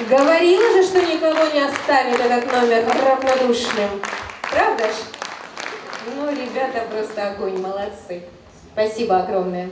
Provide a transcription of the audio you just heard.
Говорила же, что никого не оставит этот номер равнодушным. Правда ж? Ну, ребята просто огонь, молодцы. Спасибо огромное.